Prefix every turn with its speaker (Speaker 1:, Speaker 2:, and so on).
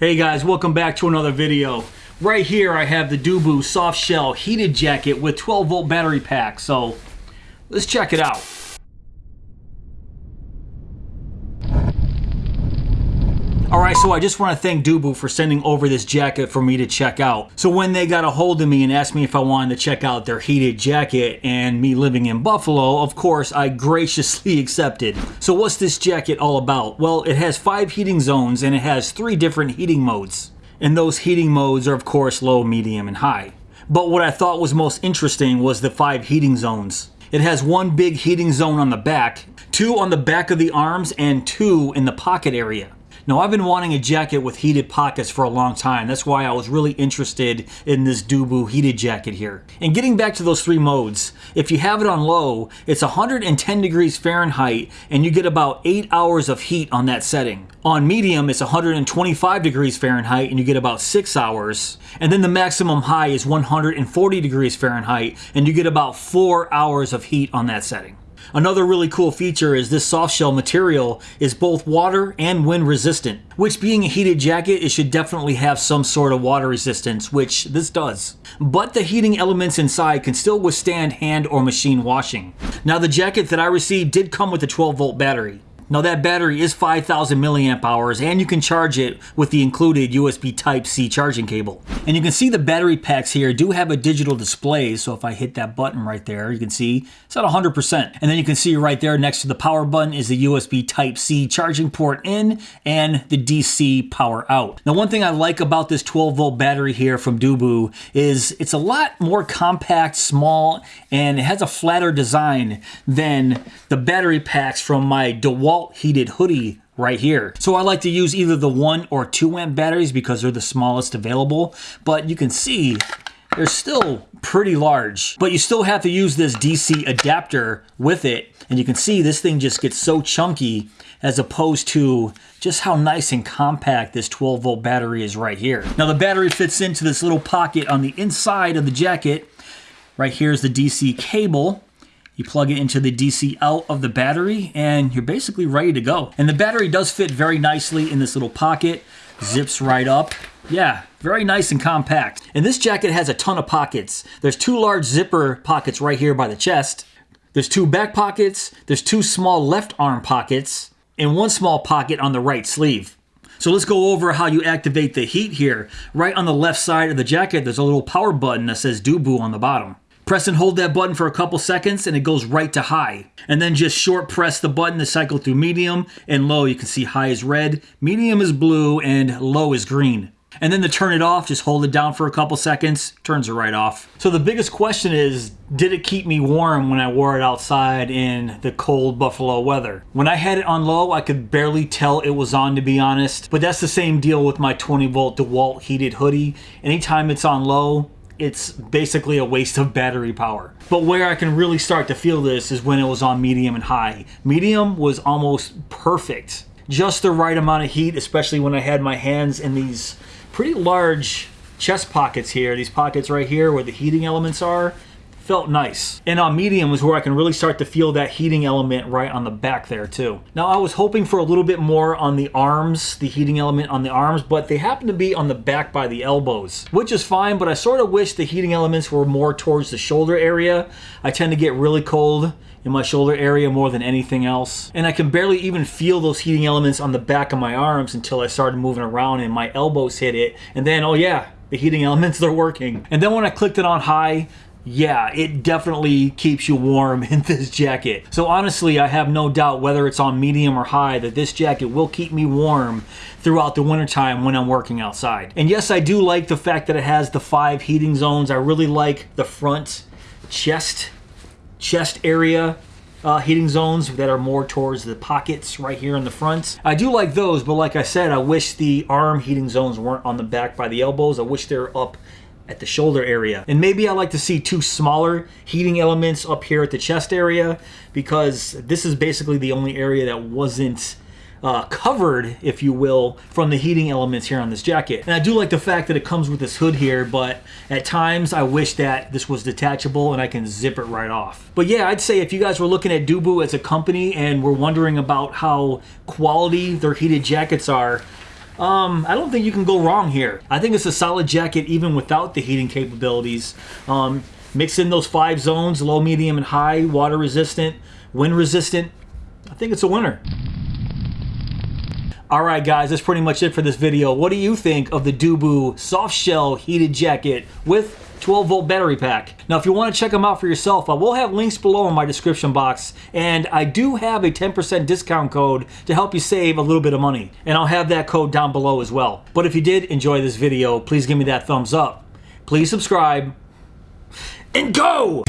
Speaker 1: Hey guys, welcome back to another video. Right here I have the DEWBU soft shell heated jacket with 12 volt battery pack. So let's check it out. Alright, so I just want to thank DEWBU for sending over this jacket for me to check out. So when they got a hold of me and asked me if I wanted to check out their heated jacket and me living in Buffalo, of course I graciously accepted. So what's this jacket all about? Well, it has five heating zones and it has three different heating modes. And those heating modes are of course low, medium, and high. But what I thought was most interesting was the five heating zones. It has one big heating zone on the back, two on the back of the arms, and two in the pocket area. Now I've been wanting a jacket with heated pockets for a long time. That's why I was really interested in this DEWBU heated jacket here. And getting back to those three modes, if you have it on low, it's 110 degrees Fahrenheit and you get about 8 hours of heat on that setting. On medium, it's 125 degrees Fahrenheit and you get about 6 hours. And then the maximum high is 140 degrees Fahrenheit and you get about 4 hours of heat on that setting. Another really cool feature is this soft shell material is both water and wind resistant, which being a heated jacket, it should definitely have some sort of water resistance, which this does. But the heating elements inside can still withstand hand or machine washing. Now the jacket that I received did come with a 12 volt battery. Now that battery is 5000 milliamp hours and you can charge it with the included USB Type-C charging cable. And you can see the battery packs here do have a digital display. So if I hit that button right there, you can see it's at 100%. And then you can see right there next to the power button is the USB Type-C charging port in and the DC power out. Now one thing I like about this 12 volt battery here from DEWBU is it's a lot more compact, small, and it has a flatter design than the battery packs from my DeWalt heated hoodie right here. So I like to use either the one or two amp batteries because they're the smallest available, but you can see they're still pretty large, but you still have to use this DC adapter with it. And you can see this thing just gets so chunky as opposed to just how nice and compact this 12 volt battery is right here. Now the battery fits into this little pocket on the inside of the jacket. Right here is the DC cable you plug it into the DC out of the battery and you're basically ready to go. And the battery does fit very nicely in this little pocket, zips right up. Yeah, very nice and compact. And this jacket has a ton of pockets. There's two large zipper pockets right here by the chest. There's two back pockets, there's two small left arm pockets, and one small pocket on the right sleeve. So let's go over how you activate the heat here. Right on the left side of the jacket, there's a little power button that says DEWBU on the bottom. Press and hold that button for a couple seconds and it goes right to high. And then just short press the button to cycle through medium and low. You can see high is red, medium is blue, and low is green. And then to turn it off, just hold it down for a couple seconds, turns it right off. So the biggest question is, did it keep me warm when I wore it outside in the cold Buffalo weather? When I had it on low, I could barely tell it was on to be honest, but that's the same deal with my 20 volt DeWalt heated hoodie. Anytime it's on low, it's basically a waste of battery power. But where I can really start to feel this is when it was on medium and high. Medium was almost perfect. Just the right amount of heat, especially when I had my hands in these pretty large chest pockets here. These pockets right here where the heating elements are felt nice. And on medium was where I can really start to feel that heating element right on the back there too. Now I was hoping for a little bit more on the arms, the heating element on the arms, but they happen to be on the back by the elbows, which is fine, but I sort of wish the heating elements were more towards the shoulder area. I tend to get really cold in my shoulder area more than anything else. And I can barely even feel those heating elements on the back of my arms until I started moving around and my elbows hit it. And then, oh yeah, the heating elements, they're working. And then when I clicked it on high, yeah, it definitely keeps you warm in this jacket. So honestly, I have no doubt whether it's on medium or high that this jacket will keep me warm throughout the wintertime when I'm working outside. And yes, I do like the fact that it has the five heating zones. I really like the front chest, chest area uh, heating zones that are more towards the pockets right here in the front. I do like those, but like I said, I wish the arm heating zones weren't on the back by the elbows. I wish they're up at the shoulder area. And maybe I like to see two smaller heating elements up here at the chest area because this is basically the only area that wasn't uh, covered, if you will, from the heating elements here on this jacket. And I do like the fact that it comes with this hood here, but at times I wish that this was detachable and I can zip it right off. But yeah, I'd say if you guys were looking at DEWBU as a company and were wondering about how quality their heated jackets are, um, I don't think you can go wrong here. I think it's a solid jacket even without the heating capabilities. Um, mix in those five zones, low, medium, and high, water resistant, wind resistant. I think it's a winner. All right, guys, that's pretty much it for this video. What do you think of the DEWBU soft shell heated jacket with 12 volt battery pack. Now, if you want to check them out for yourself, I will have links below in my description box, and I do have a 10% discount code to help you save a little bit of money, and I'll have that code down below as well. But if you did enjoy this video, please give me that thumbs up. Please subscribe, and go!